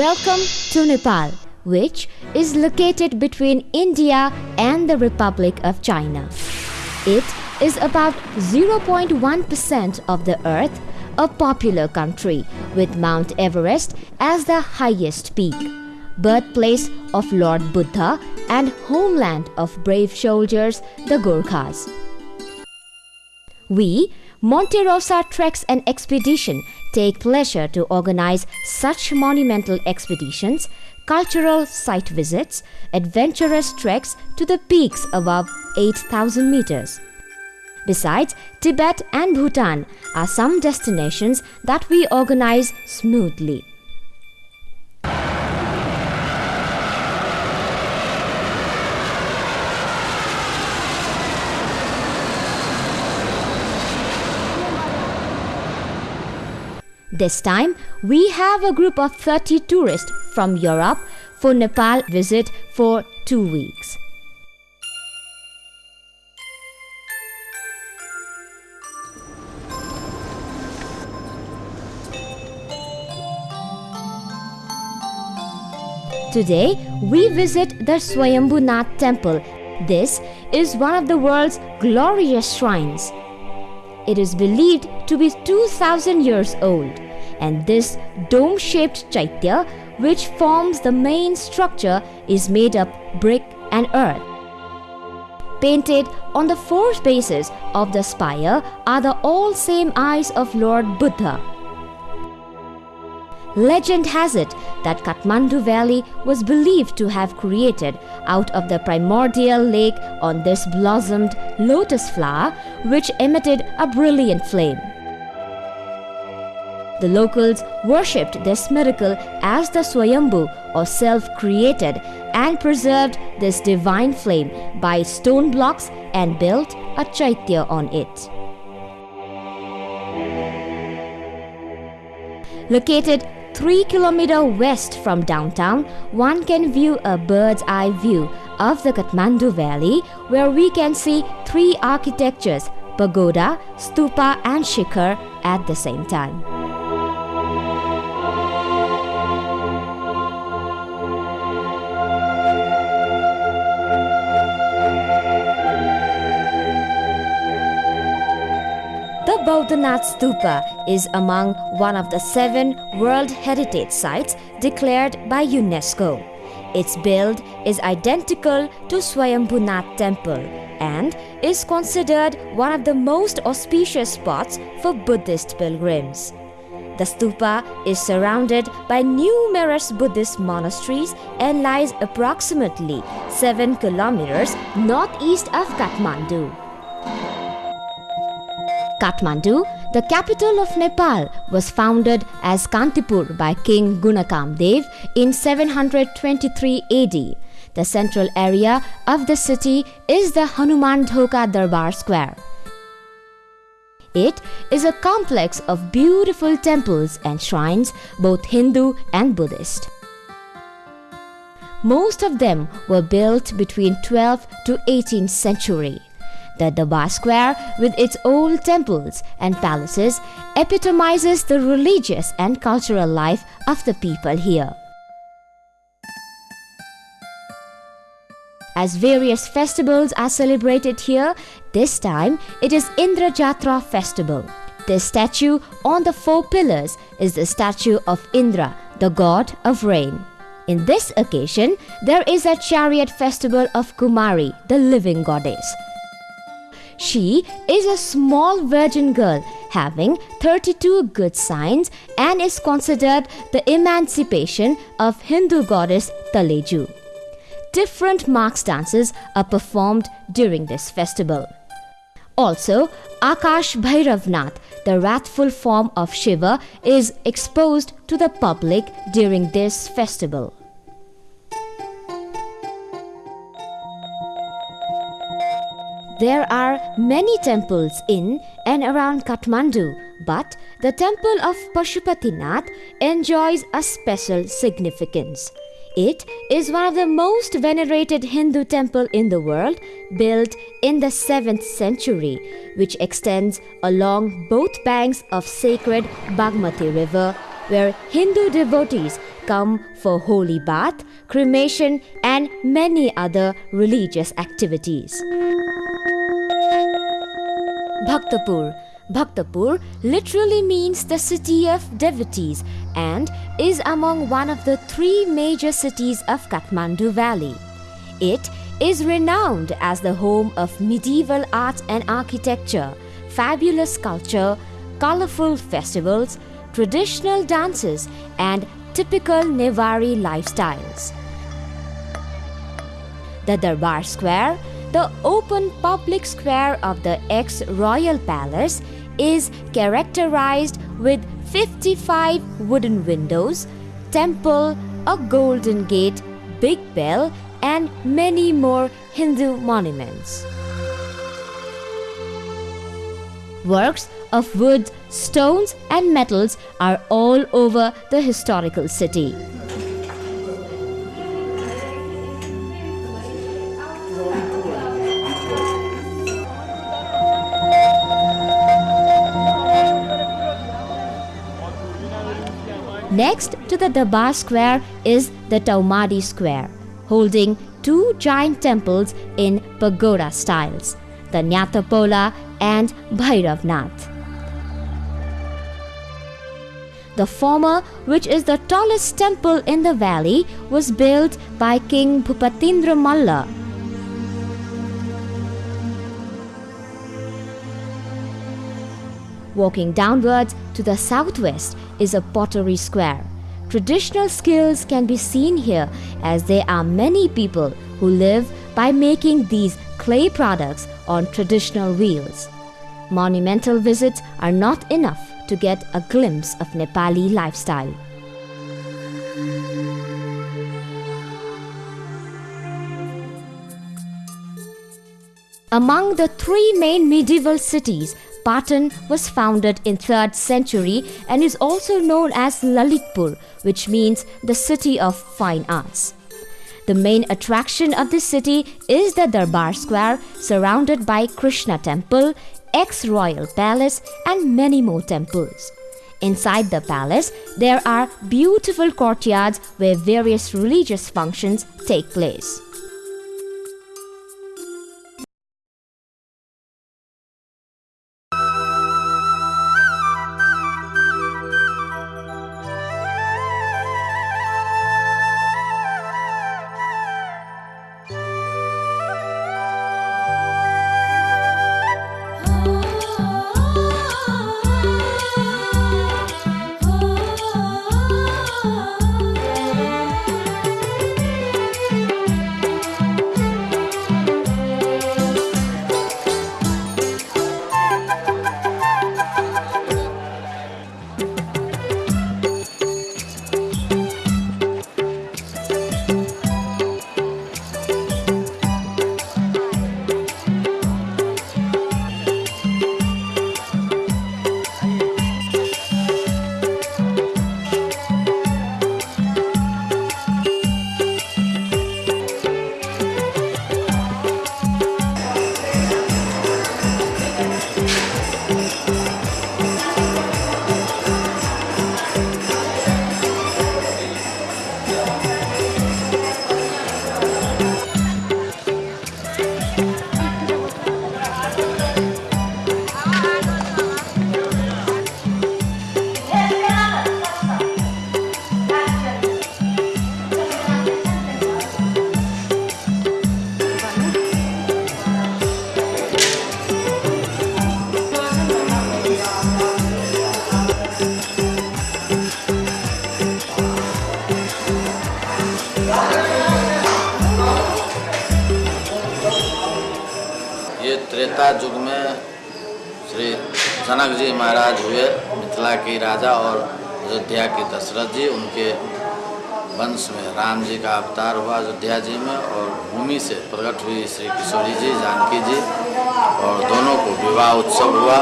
Welcome to Nepal, which is located between India and the Republic of China. It is about 0.1% of the earth, a popular country with Mount Everest as the highest peak, birthplace of Lord Buddha and homeland of brave soldiers, the Gurkhas. We, Monte Rosa Treks and Expedition, take pleasure to organize such monumental expeditions, cultural site visits, adventurous treks to the peaks above 8,000 meters. Besides, Tibet and Bhutan are some destinations that we organize smoothly. This time, we have a group of 30 tourists from Europe for Nepal visit for two weeks. Today, we visit the Swayambhunath temple. This is one of the world's glorious shrines. It is believed to be 2000 years old, and this dome shaped chaitya, which forms the main structure, is made up brick and earth. Painted on the four bases of the spire are the all same eyes of Lord Buddha. Legend has it that Kathmandu Valley was believed to have created out of the primordial lake on this blossomed lotus flower which emitted a brilliant flame. The locals worshipped this miracle as the Swayambhu or self-created and preserved this divine flame by stone blocks and built a chaitya on it. Located 3 km west from downtown, one can view a bird's eye view of the Kathmandu Valley where we can see three architectures, pagoda, stupa and shikhar at the same time. Bodhanath Stupa is among one of the seven World Heritage Sites declared by UNESCO. Its build is identical to Swayambhunath Temple and is considered one of the most auspicious spots for Buddhist pilgrims. The stupa is surrounded by numerous Buddhist monasteries and lies approximately 7 kilometers northeast of Kathmandu. Kathmandu, the capital of Nepal, was founded as Kantipur by King Gunakamdev in 723 AD. The central area of the city is the Hanuman Dhoka Darbar Square. It is a complex of beautiful temples and shrines, both Hindu and Buddhist. Most of them were built between 12th to 18th century. The Darbar Square, with its old temples and palaces, epitomizes the religious and cultural life of the people here. As various festivals are celebrated here, this time it is Indra Jatra festival. This statue on the four pillars is the statue of Indra, the god of rain. In this occasion, there is a chariot festival of Kumari, the living goddess. She is a small virgin girl having 32 good signs and is considered the emancipation of Hindu goddess Taleju. Different marks dances are performed during this festival. Also, Akash Bhairavnath, the wrathful form of Shiva, is exposed to the public during this festival. There are many temples in and around Kathmandu, but the temple of Pashupatinath enjoys a special significance. It is one of the most venerated Hindu temple in the world, built in the 7th century, which extends along both banks of sacred Bagmati river, where Hindu devotees come for holy bath, cremation, and many other religious activities. Bhaktapur Bhaktapur literally means the city of devotees and is among one of the three major cities of Kathmandu Valley. It is renowned as the home of medieval art and architecture, fabulous culture, colorful festivals, traditional dances, and typical Nevari lifestyles. The Darbar Square, the open public square of the ex-royal palace, is characterized with 55 wooden windows, temple, a golden gate, big bell, and many more Hindu monuments. Works of wood, stones, and metals are all over the historical city. Next to the Darbar Square is the Taumadi Square, holding two giant temples in pagoda styles, the Nyatapola and Bhairavnath. The former, which is the tallest temple in the valley, was built by King Bhupatindra Malla. Walking downwards to the southwest is a pottery square. Traditional skills can be seen here as there are many people who live by making these clay products on traditional wheels. Monumental visits are not enough to get a glimpse of Nepali lifestyle. Among the three main medieval cities, Patan was founded in 3rd century and is also known as Lalitpur, which means the city of fine arts. The main attraction of the city is the Darbar Square surrounded by Krishna temple, ex-royal palace and many more temples. Inside the palace, there are beautiful courtyards where various religious functions take place. Dasharath जी, उनके वंश में राम जी का अवतार हुआ अयोध्या जी में और भूमि से प्रकट हुई श्री किशोरी जी, जानकी जी और दोनों को विवाह उत्सव हुआ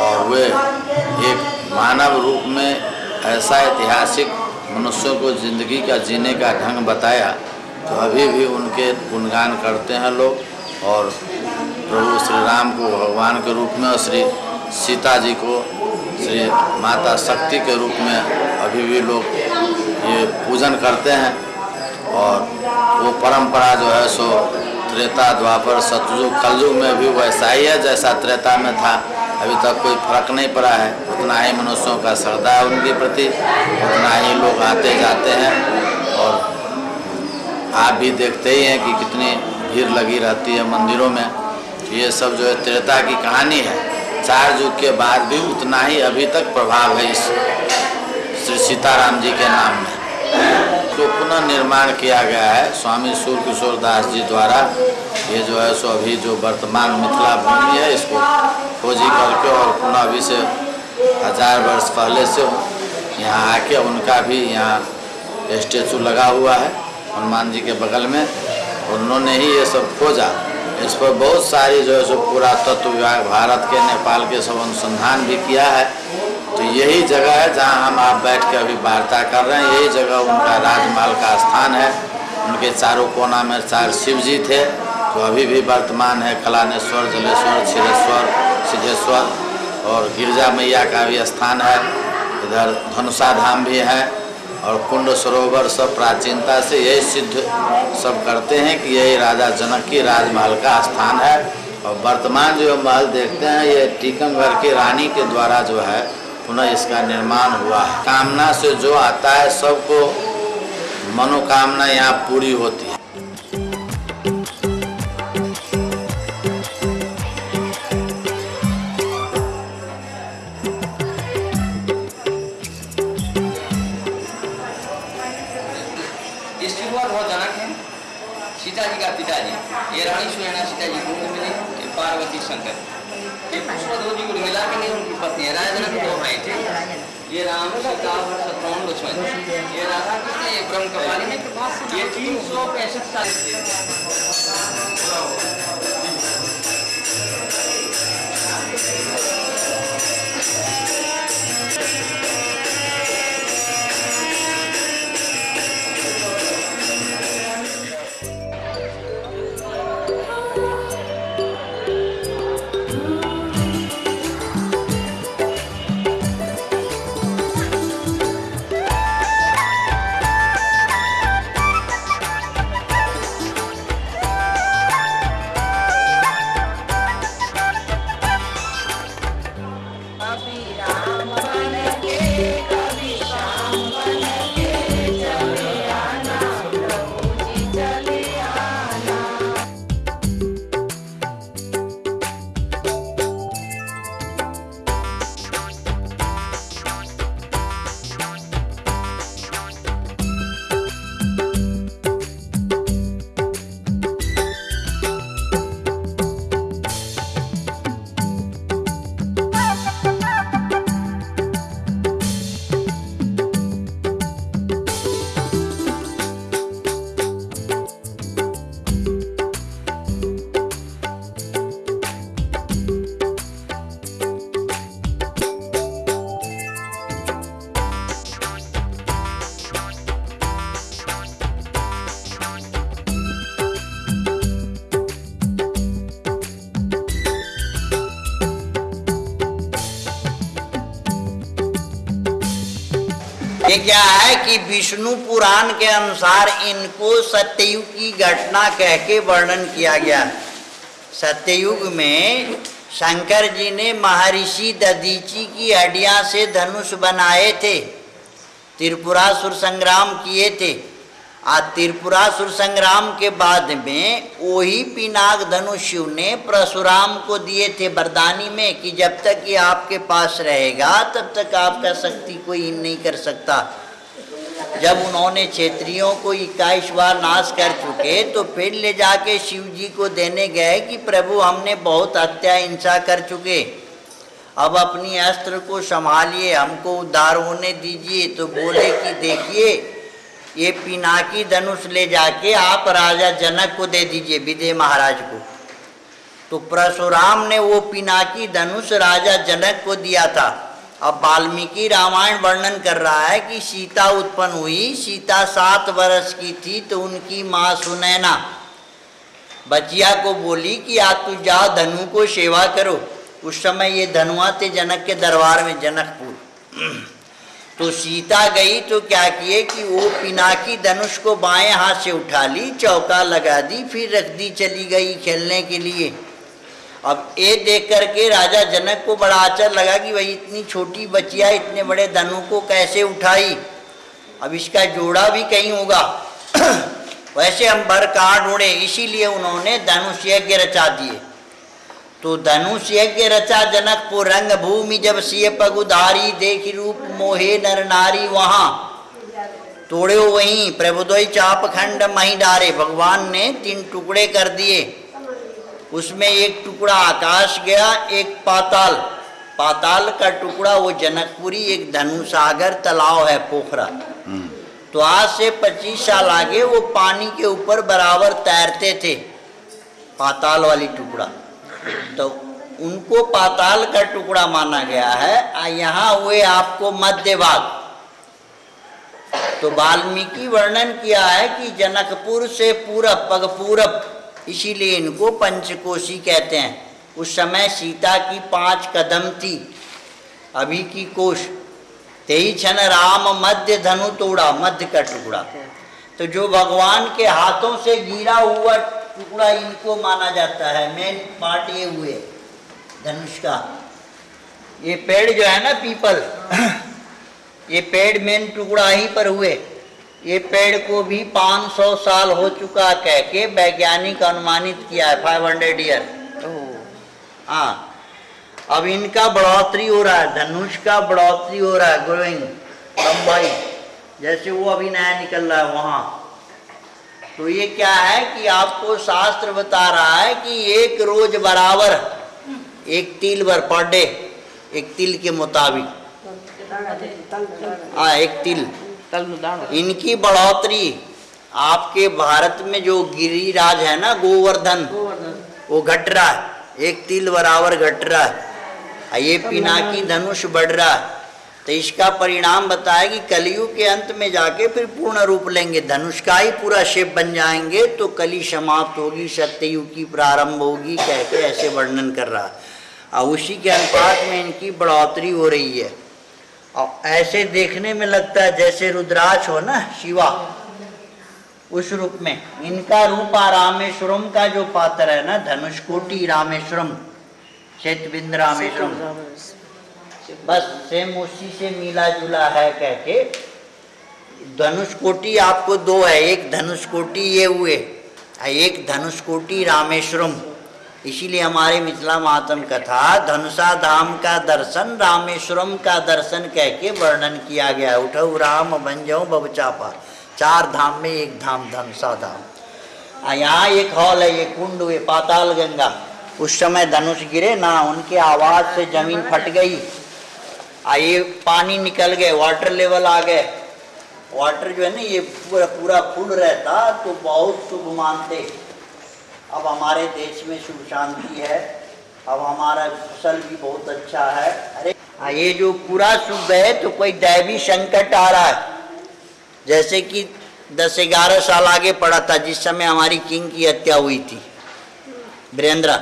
और वे एक मानव रूप में ऐसा ऐतिहासिक मनुष्यों को ज़िंदगी का जीने का ढंग बताया तो अभी भी उनके गुणगान करते हैं लोग और प्रभु श्री राम को भगवान के रूप में और श्री सीता जी को श्री माता शक्ति के रूप में अभी भी लोग ये पूजन करते हैं और वो परंपरा जो है सो त्रेता, द्वापर सतयुग कलयुग में भी वैसा ही है जैसा त्रेता में था। अभी तक कोई फ़र्क नहीं पड़ा है। उतना ही मनुष्यों का श्रद्धा है उनके प्रति, उतना ही लोग आते जाते हैं और आप भी देखते ही हैं कि कितनी भीड़ लगी रहती है मंदिरों में ये सब जो है त्रेता की कहानी है। चार युग के बाद भी उतना ही अभी तक प्रभाव है इस श्री सीताराम जी के नाम में। तो पुनः निर्माण किया गया है। स्वामी सूर्य किशोर दास जी द्वारा ये जो है सो अभी जो वर्तमान मिथिला भूमि है, इसको खोजी करके और पुनः अभी से हज़ार वर्ष पहले से यहाँ आके उनका भी यहाँ स्टेचू लगा हुआ है। हनुमान जी के बगल में उन्होंने ही ये सब खोजा। इस पर बहुत सारी जो है सो पुरातत्व विभाग भारत के, नेपाल के सब अनुसंधान भी किया है। तो यही जगह है जहाँ हम आप बैठ के अभी वार्ता कर रहे हैं। यही जगह उनका राजमहल का स्थान है। उनके चारों कोना में चार शिव जी थे। जो अभी भी वर्तमान है कलानेश्वर, जलेश्वर, क्षीरेश्वर, सिद्धेश्वर और गिरजा मैया का भी स्थान है। इधर धनुषा धाम भी है। और कुंड सरोवर सब प्राचीनता से यही सिद्ध सब करते हैं कि यही राजा जनक की राजमहल का स्थान है। और वर्तमान जो महल देखते हैं, ये टीकमगढ़ की रानी के द्वारा जो है, पुनः इसका निर्माण हुआ है। कामना से जो आता है, सबको मनोकामना यहाँ पूरी होती है। रानी सुनैना सीता जी को मिली पार्वती शंकर ये जी को मिला के नहीं, उनकी पत्नी है राजा जनक दो भाई थे। ये राम सीता और शत्रुघ्न लक्ष्मण ये राधा कृष्ण, ये ब्रह्म कपाली ये तीन सौ पैंसठ साल ये क्या है कि विष्णु पुराण के अनुसार इनको सत्ययुग की घटना कह के वर्णन किया गया। सत्ययुग में शंकर जी ने महर्षि ददीची की हड्डिया से धनुष बनाए थे, त्रिपुरासुर संग्राम किए थे। आ त्रिपुरासुर संग्राम के बाद में वही पिनाक धनुष शिव ने परशुराम को दिए थे बरदानी में कि जब तक ये आपके पास रहेगा, तब तक आपका शक्ति कोई इन नहीं कर सकता। जब उन्होंने क्षेत्रियों को इक्कीस बार नाश कर चुके तो फिर ले जाके शिव जी को देने गए कि प्रभु, हमने बहुत हत्या हिंसा कर चुके। अब अपनी अस्त्र को संभालिए, हमको उद्धार होने दीजिए। तो बोले कि देखिए ये पिनाकी धनुष ले जाके आप राजा जनक को दे दीजिए विदय महाराज को। तो परशुराम ने वो पिनाकी धनुष राजा जनक को दिया था। अब वाल्मीकि रामायण वर्णन कर रहा है कि सीता उत्पन्न हुई। सीता सात वर्ष की थी तो उनकी माँ सुनैना बचिया को बोली कि, आज तू जाओ, धनु को सेवा करो। उस समय ये धनुआ थे जनक के दरबार में जनकपुर। तो सीता गई तो क्या किए कि वो पिनाकी धनुष को बाएँ हाथ से उठा ली, चौका लगा दी, फिर रख दी, चली गई खेलने के लिए। अब ये देख करके राजा जनक को बड़ा आचर लगा कि भाई इतनी छोटी बचिया, इतने बड़े धनु को कैसे उठाई। अब इसका जोड़ा भी कहीं होगा। वैसे हम बर कहाँ ढूंढे, इसीलिए उन्होंने धनुष यज्ञ रचा दिए। तो धनुष यज्ञ रचा जनकपुर रंग भूमि जब सिय पगुधारी देख रूप मोहे नर नारी वहाँ। तोड़े वहीं प्रभुदोई चाप खंड मही डारे। भगवान ने तीन टुकड़े कर दिए। उसमें एक टुकड़ा आकाश गया एक पाताल। पाताल का टुकड़ा वो जनकपुरी एक धनुसागर तालाब है पोखरा। तो आज से 25 साल आगे वो पानी के ऊपर बराबर तैरते थे। पाताल वाली टुकड़ा। तो उनको पाताल का टुकड़ा माना गया है। यहाँ हुए आपको मध्य भाग तो वाल्मीकि वर्णन किया है कि जनकपुर से पूरब पग पूरब इसीलिए इनको पंचकोशी कहते हैं। उस समय सीता की पाँच कदम थी, अभी की कोश। तेई क्षण राम मध्य धनु तोड़ा, मध्य का टुकड़ा। तो जो भगवान के हाथों से गिरा हुआ टुकड़ा इनको माना जाता है मेन पार्ट ये हुए धनुष का। ये पेड़ जो है ना पीपल ये पेड़ मेन टुकड़ा ही पर हुए। ये पेड़ को भी 500 साल हो चुका कह के वैज्ञानिक अनुमानित किया है 500 ईयर हाँ। अब इनका बढ़ोतरी हो रहा है धनुष का बढ़ोतरी हो रहा है ग्रोइंग लंबाई। जैसे वो अभी नया निकल रहा है वहाँ। तो ये क्या है कि आपको शास्त्र बता रहा है कि एक रोज बराबर एक तिल भर पर डे एक तिल के मुताबिक। हाँ एक तिल। इनकी बढ़ोतरी, आपके भारत में जो गिरिराज है ना, गोवर्धन, वो घट रहा है। एक तिल बराबर घट रहा है। ये पिनाकी धनुष बढ़ रहा है। तो इसका परिणाम बताया कि कलयुग के अंत में जाके फिर पूर्ण रूप लेंगे। धनुष का ही पूरा शेप बन जाएँगे तो कली समाप्त होगी, सत्ययुग की प्रारंभ होगी कह के ऐसे वर्णन कर रहा। और उसी के अनुपात में इनकी बढ़ोतरी हो रही है। और ऐसे देखने में लगता है जैसे रुद्राक्ष हो ना, शिवा, उस रूप में। इनका रूपा रामेश्वरम का जो पात्र है ना धनुषकोटि रामेश्वरम, चैतबिंद रामेश्वरम। बस सेम उसी से मिला जुला है कह के, धनुषकोटि आपको दो है, एक धनुष धनुषकोटि ये हुए एक धनुषकोटि रामेश्वरम। इसीलिए हमारे मिथिला मातम कथा, धनुषा धाम का दर्शन, रामेश्वरम का दर्शन कह के वर्णन किया गया उठो राम बन जाओ बबचापा चार धाम में एक धाम, धनुषा धाम। यहाँ एक हॉल है, ये कुंड हुए, पाताल गंगा। उस समय धनुष गिरे, ना उनके आवाज़ से ज़मीन फट गई। ये पानी निकल गए वाटर लेवल आ गए वाटर जो है ना, ये पूरा पूरा फुल रहता तो बहुत शुभ मानते। अब हमारे देश में सुख शांति है। अब हमारा फ़सल भी बहुत अच्छा है। अरे हाँ ये जो पूरा शुभ है तो कोई दैवी संकट आ रहा है। जैसे कि दस ग्यारह साल आगे पड़ा था, जिस समय हमारी किंग की हत्या हुई थी। वीरेंद्र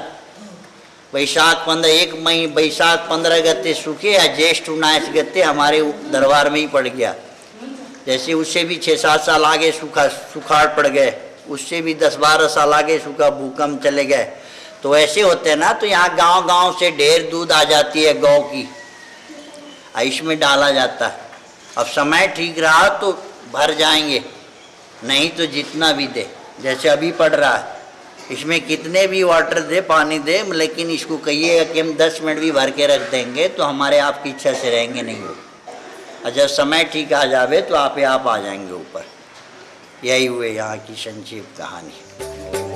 वैशाख पंद्रह, एक मई, वैशाख पंद्रह गते सूखे या ज्येष्ठ उन्नाइस गते हमारे दरबार में ही पड़ गया। जैसे उससे भी छः सात साल आगे सूखा, सुखाड़ पड़ गए, उससे भी दस, बारह साल आगे सूखा भूकंप चले गए। तो ऐसे होते हैं ना तो यहाँ गाँव गाँव से ढेर दूध आ जाती है गौ की। इसमें डाला जाता। है अब समय ठीक रहा तो भर जाएँगे, नहीं तो जितना भी दे। जैसे अभी पड़ रहा है। इसमें कितने भी वाटर दे, पानी दे, लेकिन इसको कहिएगा कि हम दस मिनट भी भर के रख देंगे तो हमारे आपकी इच्छा से रहेंगे नहीं। और जब समय ठीक आ जावे तो आप आप आ जाएँगे ऊपर। यही हुए यहाँ की संक्षिप्त कहानी।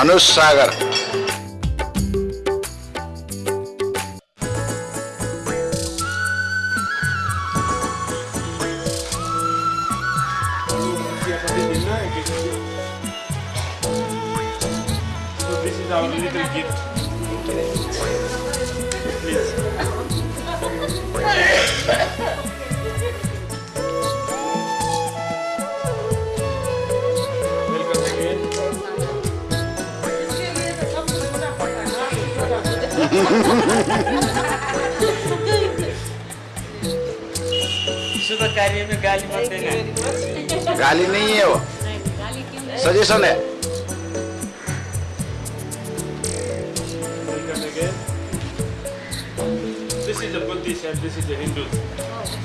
धनुष सागर शुभ कार्य में गाली मत देना गाली नहीं है वो सजेशन है This is a Buddhist and this is a Hindu.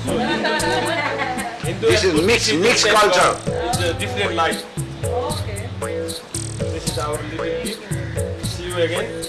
So Hindu, Hindu This is mixed- mixed culture. It's a different life. Okay. This is our little gift. See you again.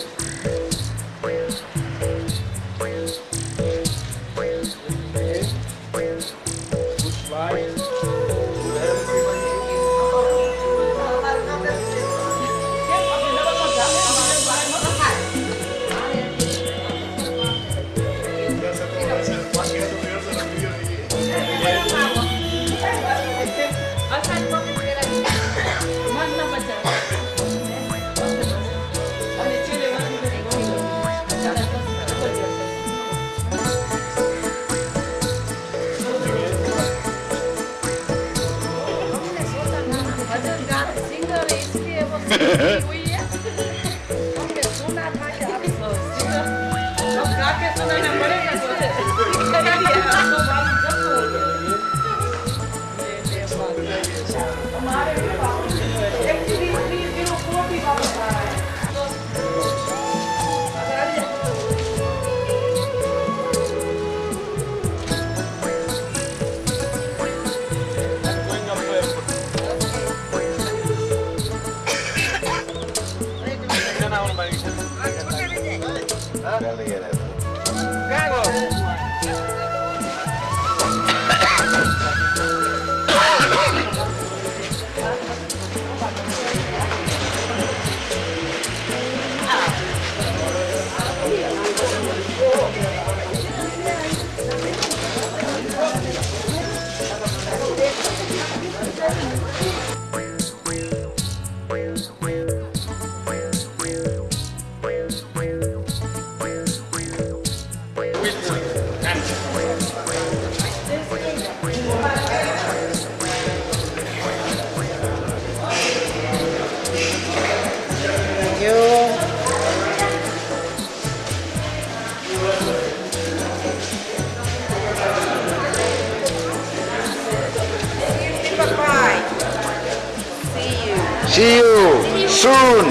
See you soon.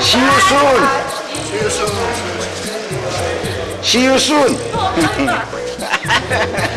See you soon. See you soon.